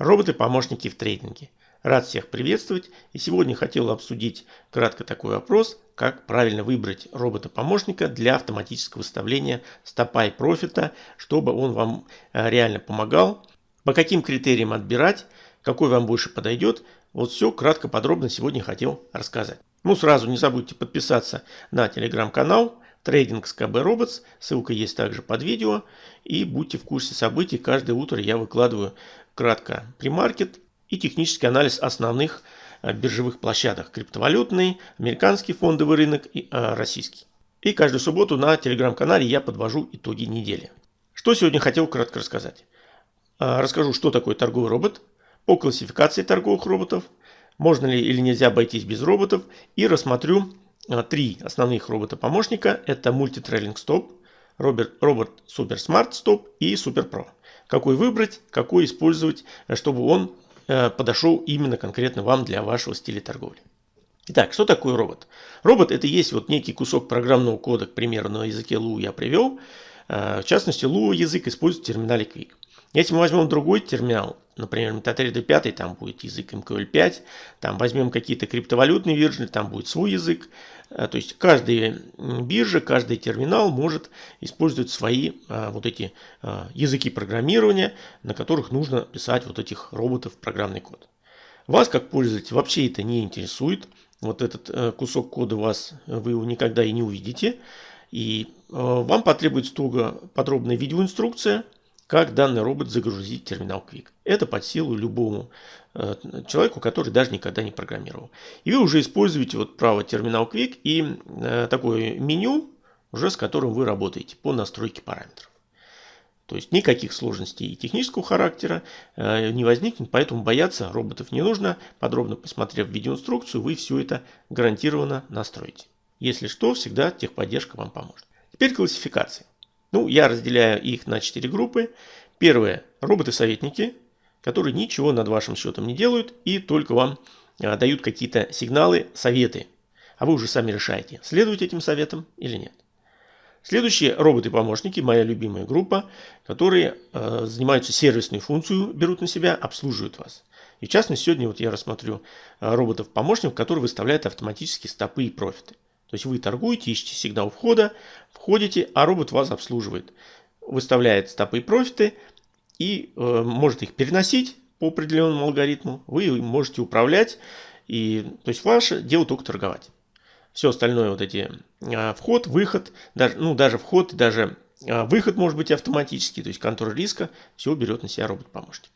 Роботы-помощники в трейдинге. Рад всех приветствовать и сегодня хотел обсудить кратко такой вопрос, как правильно выбрать робота-помощника для автоматического выставления стопа и профита, чтобы он вам э, реально помогал, по каким критериям отбирать, какой вам больше подойдет. Вот все кратко подробно сегодня хотел рассказать. Ну сразу не забудьте подписаться на телеграм-канал, Трейдинг с КБ Robots. Ссылка есть также под видео. И будьте в курсе событий. Каждое утро я выкладываю кратко премаркет и технический анализ основных э, биржевых площадок. Криптовалютный, американский фондовый рынок и э, российский. И каждую субботу на телеграм-канале я подвожу итоги недели. Что сегодня хотел кратко рассказать. Э, расскажу, что такое торговый робот, по классификации торговых роботов, можно ли или нельзя обойтись без роботов и рассмотрю три основных робота-помощника. Это стоп, робот, робот Super Smart Stop и Super Pro. Какой выбрать, какой использовать, э, чтобы он э, подошел именно конкретно вам для вашего стиля торговли. Итак, что такое робот? Робот это есть вот некий кусок программного кода, к примеру, на языке Lua я привел. Э, в частности, Lua язык использует в терминале Quick. Если мы возьмем другой терминал, например, MetaTrader 5, там будет язык MQL5, там возьмем какие-то криптовалютные версии, там будет свой язык. Э, то есть каждая биржа, каждый терминал может использовать свои а, вот эти а, языки программирования, на которых нужно писать вот этих роботов программный код. Вас как пользователь вообще это не интересует. Вот этот кусок кода вас вы его никогда и не увидите. И вам потребуется туго подробная видеоинструкция, как данный робот загрузить терминал Quick. Это под силу любому э, человеку, который даже никогда не программировал. И вы уже используете вот право терминал Quick и э, такое меню, уже с которым вы работаете по настройке параметров. То есть никаких сложностей технического характера э, не возникнет, поэтому бояться роботов не нужно. Подробно посмотрев видеоинструкцию, вы все это гарантированно настроите. Если что, всегда техподдержка вам поможет. Теперь классификация. Ну, я разделяю их на 4 группы. Первое – роботы-советники, которые ничего над вашим счетом не делают и только вам а, дают какие-то сигналы, советы. А вы уже сами решаете, следуете этим советам или нет. Следующие роботы-помощники, моя любимая группа, которые э, занимаются сервисной функцию, берут на себя, обслуживают вас. И в частности, сегодня вот я рассмотрю э, роботов-помощников, которые выставляют автоматически стопы и профиты. То есть вы торгуете, ищете сигнал входа, входите, а робот вас обслуживает. Выставляет стопы и профиты и э, может их переносить по определенному алгоритму. Вы можете управлять. И, то есть ваше дело только торговать. Все остальное, вот эти э, вход, выход, даже, ну даже вход, даже э, выход может быть автоматический, то есть контроль риска, все берет на себя робот-помощник.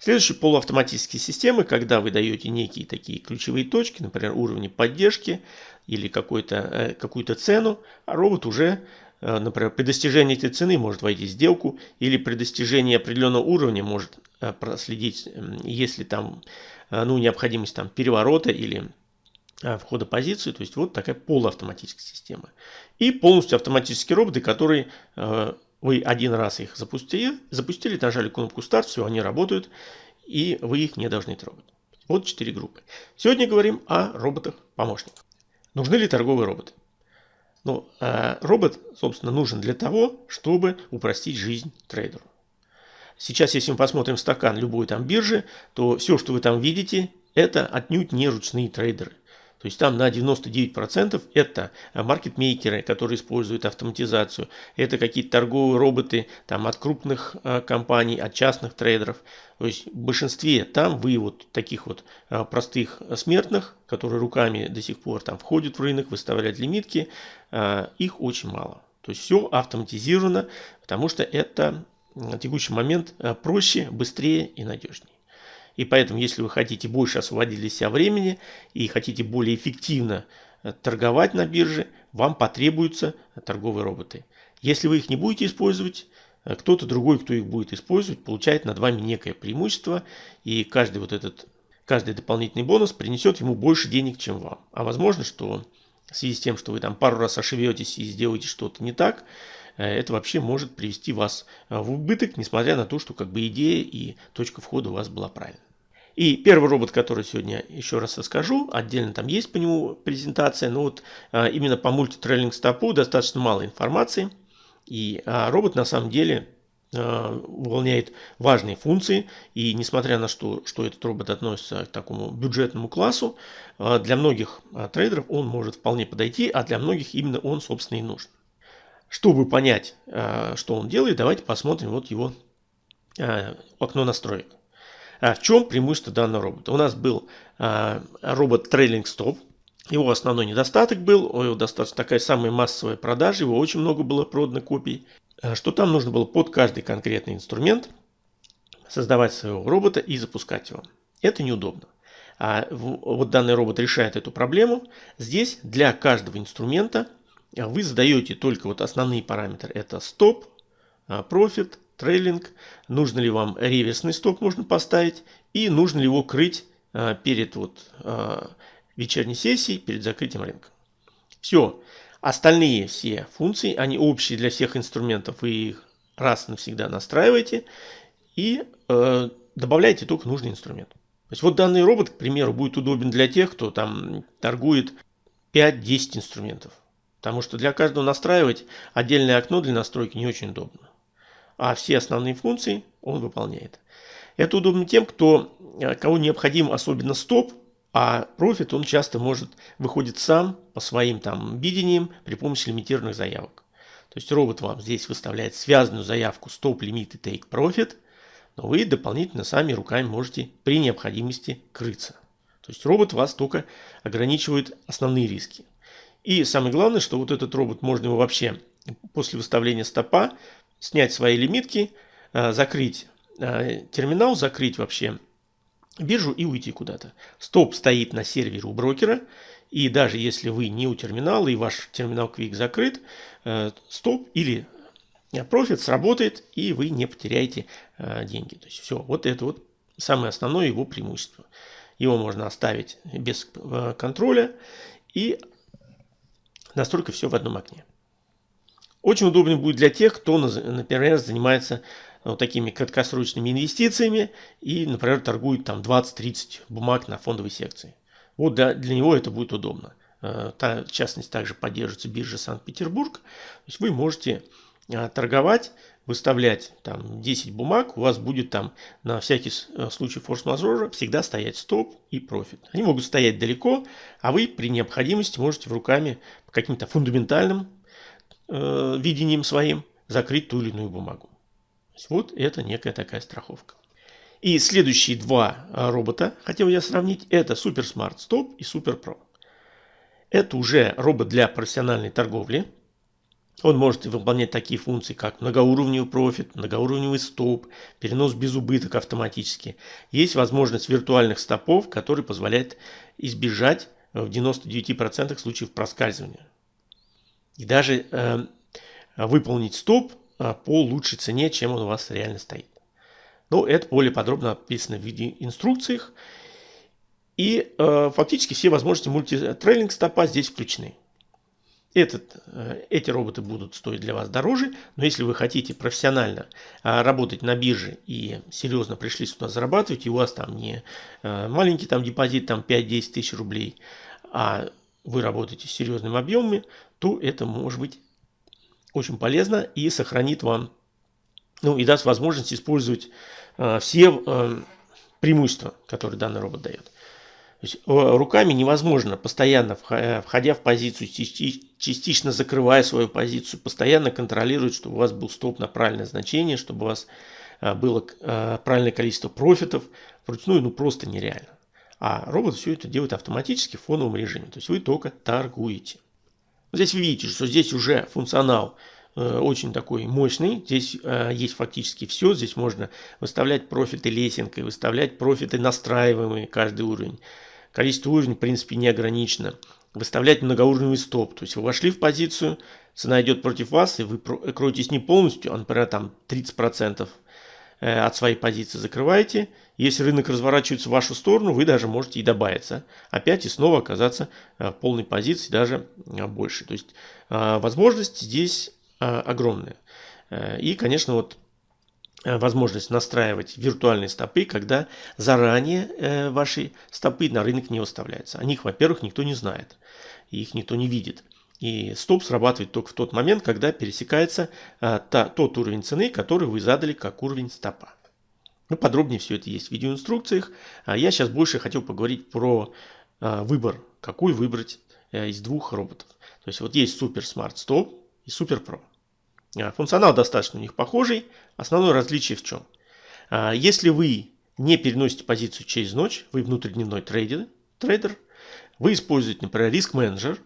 Следующие полуавтоматические системы, когда вы даете некие такие ключевые точки, например, уровни поддержки или э, какую-то цену, а робот уже, э, например, при достижении этой цены может войти в сделку или при достижении определенного уровня может э, проследить, если там ну, необходимость там, переворота или входа позиции. То есть вот такая полуавтоматическая система. И полностью автоматические роботы, которые вы один раз их запустили, запустили, нажали кнопку старт, все, они работают, и вы их не должны трогать. Вот четыре группы. Сегодня говорим о роботах-помощниках. Нужны ли торговые роботы? Ну, э, робот, собственно, нужен для того, чтобы упростить жизнь трейдеру. Сейчас, если мы посмотрим стакан любой там биржи, то все, что вы там видите, это отнюдь не ручные трейдеры. То есть там на 99% это маркетмейкеры, которые используют автоматизацию. Это какие-то торговые роботы там, от крупных э, компаний, от частных трейдеров. То есть в большинстве там вы вот таких вот э, простых смертных, которые руками до сих пор там входят в рынок, выставляют лимитки, э, их очень мало. То есть все автоматизировано, потому что это на текущий момент проще, быстрее и надежнее. И поэтому, если вы хотите больше освободить для себя времени и хотите более эффективно э, торговать на бирже, вам потребуются торговые роботы. Если вы их не будете использовать, э, кто-то другой, кто их будет использовать, получает над вами некое преимущество. И каждый вот этот, каждый дополнительный бонус принесет ему больше денег, чем вам. А возможно, что в связи с тем, что вы там пару раз ошибетесь и сделаете что-то не так, э, это вообще может привести вас в убыток, несмотря на то, что как бы идея и точка входа у вас была правильная. И первый робот, который сегодня еще раз расскажу, отдельно там есть по нему презентация, но вот а, именно по мультитрейлинг стопу достаточно мало информации. И а, робот на самом деле выполняет важные функции. И несмотря на то, что этот робот относится к такому бюджетному классу, для многих трейдеров он может вполне подойти, а для многих именно он, собственно, и нужен. Чтобы понять, что он делает, давайте посмотрим вот его окно настроек. В чем преимущество данного робота? У нас был робот Trailing Stop, его основной недостаток был, его достаточно такая самая массовая продажа, его очень много было продано копий, э, что там нужно было под каждый конкретный инструмент создавать своего робота и запускать его. Это неудобно. А вот данный робот решает эту проблему. Здесь для каждого инструмента вы задаете только вот основные параметры. Это стоп, э, профит, трейлинг. Нужно ли вам реверсный стоп можно поставить и нужно ли его крыть э, перед вот вечерней сессии перед закрытием рынка. Все. Остальные все функции, они общие для всех инструментов. Вы их раз навсегда настраиваете и э, добавляете только нужный инструмент. То есть вот данный робот, к примеру, будет удобен для тех, кто там торгует 5-10 инструментов. Потому что для каждого настраивать отдельное окно для настройки не очень удобно. А все основные функции он выполняет. Это удобно тем, кто, э, кого необходим особенно стоп, а профит он часто может выходит сам по своим там видениям при помощи лимитированных заявок. То есть робот вам здесь выставляет связанную заявку Stop Limit и Take Profit, но вы дополнительно сами руками можете при необходимости крыться. То есть робот вас только ограничивает основные риски. И самое главное, что вот этот робот можно его вообще после выставления стопа снять свои лимитки, э, закрыть э, терминал, закрыть вообще биржу и уйти куда-то. Стоп стоит на сервере у брокера. И даже если вы не у терминала и ваш терминал Quick закрыт, э, стоп или профит сработает и вы не потеряете деньги. То есть все, вот это вот самое основное его преимущество. Его можно оставить без контроля и настолько все в одном окне. Очень удобно будет для тех, кто, например, занимается вот такими краткосрочными инвестициями и, например, торгует там 20-30 бумаг на фондовой секции. Вот для, для него это будет удобно. Э, та, в частности, также поддерживается биржа Санкт-Петербург. То есть вы можете э, торговать, выставлять там 10 бумаг, у вас будет там на всякий э, случай форс-мажора всегда стоять стоп и профит. Они могут стоять далеко, а вы при необходимости можете в руками по каким-то фундаментальным э, видением своим закрыть ту или иную бумагу. Вот это некая такая страховка. И следующие два а, робота, хотел я сравнить, это Super Smart Stop и Super Pro. Это уже робот для профессиональной торговли. Он может выполнять такие функции, как многоуровневый профит, многоуровневый стоп, перенос без убыток автоматически. Есть возможность виртуальных стопов, которые позволяют избежать в 99% случаев проскальзывания. И даже э, выполнить стоп а, по лучшей цене, чем он у вас реально стоит. Но это более подробно описано в виде инструкциях. И э, фактически все возможности мультитрейлинг стопа здесь включены. Этот, э, эти роботы будут стоить для вас дороже, но если вы хотите профессионально э, работать на бирже и серьезно пришли сюда зарабатывать, и у вас там не э, маленький там депозит там 5-10 тысяч рублей, а вы работаете с серьезными объемами, то это может быть очень полезно и сохранит вам, ну и даст возможность использовать э, все э, преимущества, которые данный робот дает. То есть, э, руками невозможно, постоянно э, входя в позицию, частично закрывая свою позицию, постоянно контролировать, чтобы у вас был стоп на правильное значение, чтобы у вас э, было правильное количество профитов. Вручную ну просто нереально. А робот все это делает автоматически в фоновом режиме. То есть вы только торгуете. Здесь вы видите, что здесь уже функционал э, очень такой мощный. Здесь э, есть фактически все. Здесь можно выставлять профиты лесенкой, выставлять профиты настраиваемые каждый уровень. Количество уровней, в принципе, не ограничено. Выставлять многоуровневый стоп. То есть вы вошли в позицию, цена идет против вас, и вы кроетесь не полностью, а, например, там 30% Э, от своей позиции закрываете. Если рынок разворачивается в вашу сторону, вы даже можете и добавиться. Опять и снова оказаться э, в полной позиции, даже э, больше. То есть возможность здесь огромная. И, конечно, вот возможность настраивать виртуальные стопы, когда заранее ваши стопы на рынок не выставляются. О них, во-первых, никто не знает, их никто не видит. И стоп срабатывает только в тот момент, когда пересекается а, та, тот уровень цены, который вы задали как уровень стопа. Ну, подробнее все это есть в видеоинструкциях. А я сейчас больше хотел поговорить про а, выбор, какой выбрать а, из двух роботов. То есть вот есть Super Smart Stop и Super Pro. А, функционал достаточно у них похожий. Основное различие в чем? А, если вы не переносите позицию через ночь, вы внутридневной трейдер, трейдер вы используете, например, риск менеджер,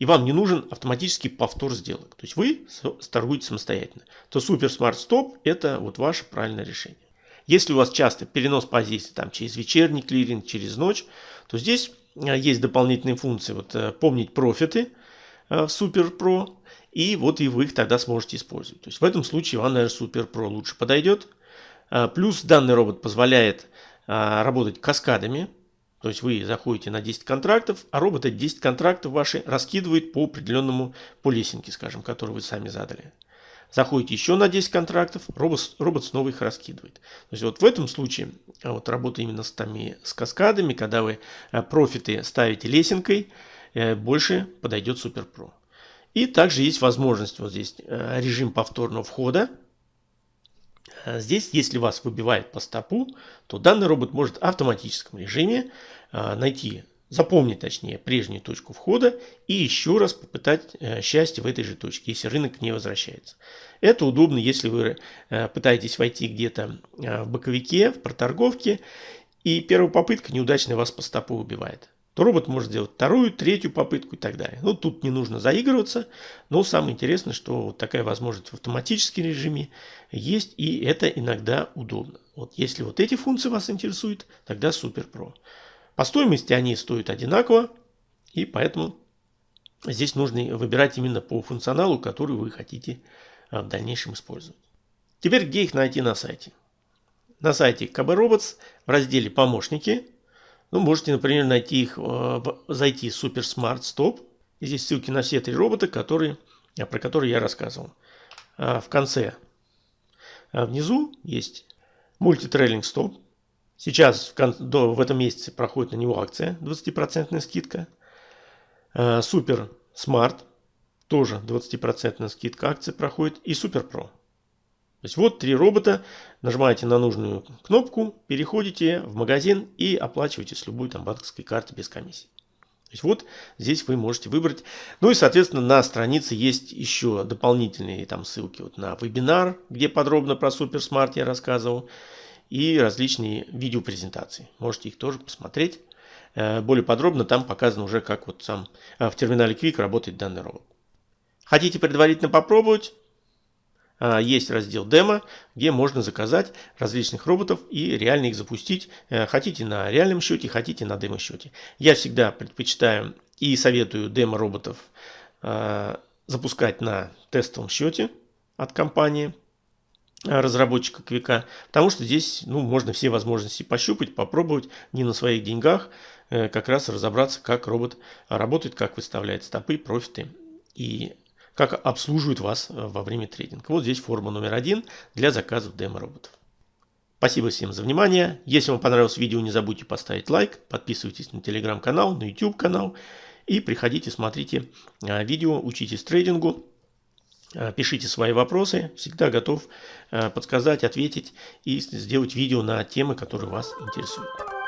и вам не нужен автоматический повтор сделок. То есть вы торгуете самостоятельно. То Super Smart Stop это вот ваше правильное решение. Если у вас часто перенос позиций там, через вечерний клиринг, через ночь, то здесь э, есть дополнительные функции. Вот, э, помнить профиты э, в Super Pro, и вот и вы их тогда сможете использовать. То есть в этом случае вам, наверное, Super Pro лучше подойдет. Плюс данный робот позволяет работать каскадами. То есть вы заходите на 10 контрактов, а робот эти 10 контрактов ваши раскидывает по определенному, по лесенке, скажем, которую вы сами задали. Заходите еще на 10 контрактов, робот, робот снова их раскидывает. То есть вот в этом случае а вот работа именно с, тами, с каскадами, когда вы а, профиты ставите лесенкой, э, больше подойдет Super Pro. И также есть возможность, вот здесь э, режим повторного входа. Э, здесь, если вас выбивает по стопу, то данный робот может в автоматическом режиме найти запомнить точнее прежнюю точку входа и еще раз попытать э, счастье в этой же точке, если рынок не возвращается. Это удобно, если вы э, пытаетесь войти где-то э, в боковике, в проторговке, и первая попытка неудачная вас по стопу убивает. То робот может сделать вторую, третью попытку и так далее. Ну, тут не нужно заигрываться, но самое интересное, что вот такая возможность в автоматическом режиме есть, и это иногда удобно. Вот если вот эти функции вас интересуют, тогда Супер Про. По стоимости они стоят одинаково, и поэтому здесь нужно выбирать именно по функционалу, который вы хотите а, в дальнейшем использовать. Теперь где их найти на сайте? На сайте KB Robots в разделе «Помощники» ну, можете, например, найти их, а, зайти в Super Smart Stop. Здесь ссылки на все три робота, которые, а, про которые я рассказывал. В конце внизу есть мультитрейлинг стоп. Сейчас в, до, в этом месяце проходит на него акция 20% скидка. Super Smart тоже 20% скидка акции проходит. И Super Pro. То есть вот три робота. Нажимаете на нужную кнопку, переходите в магазин и оплачиваете с любой там банковской карты без комиссии. То есть вот здесь вы можете выбрать. Ну и соответственно на странице есть еще дополнительные там ссылки вот на вебинар, где подробно про Super Smart я рассказывал и различные видеопрезентации. Можете их тоже посмотреть. Э, более подробно там показано уже, как вот сам э, в терминале Quick работает данный робот. Хотите предварительно попробовать? Э, есть раздел демо, где можно заказать различных роботов и реально их запустить. Хотите на реальном счете, хотите на демо счете. Я всегда предпочитаю и советую демо роботов запускать на тестовом счете от компании разработчика Квика, потому что здесь ну, можно все возможности пощупать, попробовать не на своих деньгах, э, как раз разобраться, как робот работает, как выставляет стопы, профиты и как обслуживает вас э, во время трейдинга. Вот здесь форма номер один для заказов демо-роботов. Спасибо всем за внимание. Если вам понравилось видео, не забудьте поставить лайк, подписывайтесь на телеграм-канал, на YouTube канал и приходите, смотрите э, видео, учитесь трейдингу. Э, пишите свои вопросы, всегда готов подсказать, ответить и сделать видео на темы, которые вас интересуют.